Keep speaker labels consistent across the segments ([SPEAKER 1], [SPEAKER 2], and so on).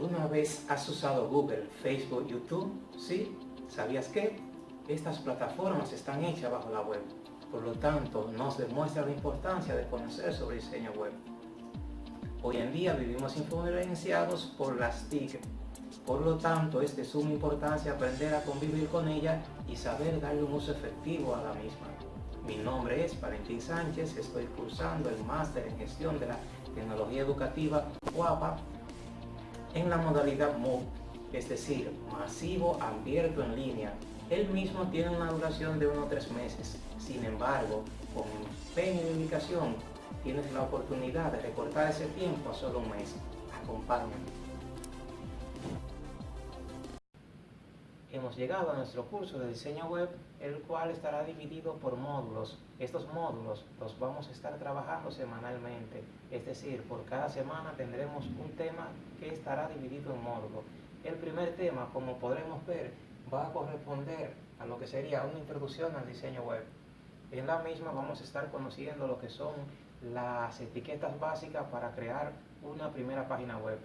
[SPEAKER 1] ¿Alguna vez has usado Google, Facebook, YouTube? ¿Sí? ¿Sabías que? Estas plataformas están hechas bajo la web. Por lo tanto, nos demuestra la importancia de conocer sobre diseño web. Hoy en día vivimos influenciados por las TIC. Por lo tanto, es de suma importancia aprender a convivir con ella y saber darle un uso efectivo a la misma. Mi nombre es Valentín Sánchez, estoy cursando el máster en gestión de la tecnología educativa UAPA en la modalidad MOOC, es decir, masivo abierto en línea. El mismo tiene una duración de unos tres meses. Sin embargo, con empeño y dedicación, tienes la oportunidad de recortar ese tiempo a solo un mes. Acompáñame. Hemos llegado a nuestro curso de diseño web, el cual estará dividido por módulos. Estos módulos los vamos a estar trabajando semanalmente, es decir, por cada semana tendremos un tema que estará dividido en módulos. El primer tema, como podremos ver, va a corresponder a lo que sería una introducción al diseño web. En la misma vamos a estar conociendo lo que son las etiquetas básicas para crear una primera página web.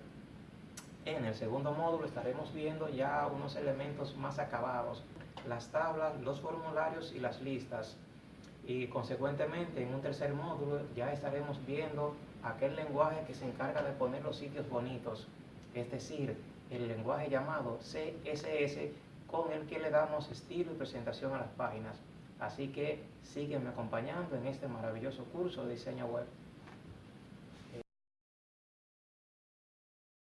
[SPEAKER 1] En el segundo módulo estaremos viendo ya unos elementos más acabados, las tablas, los formularios y las listas. Y consecuentemente en un tercer módulo ya estaremos viendo aquel lenguaje que se encarga de poner los sitios bonitos, es decir, el lenguaje llamado CSS con el que le damos estilo y presentación a las páginas. Así que sígueme acompañando en este maravilloso curso de diseño web.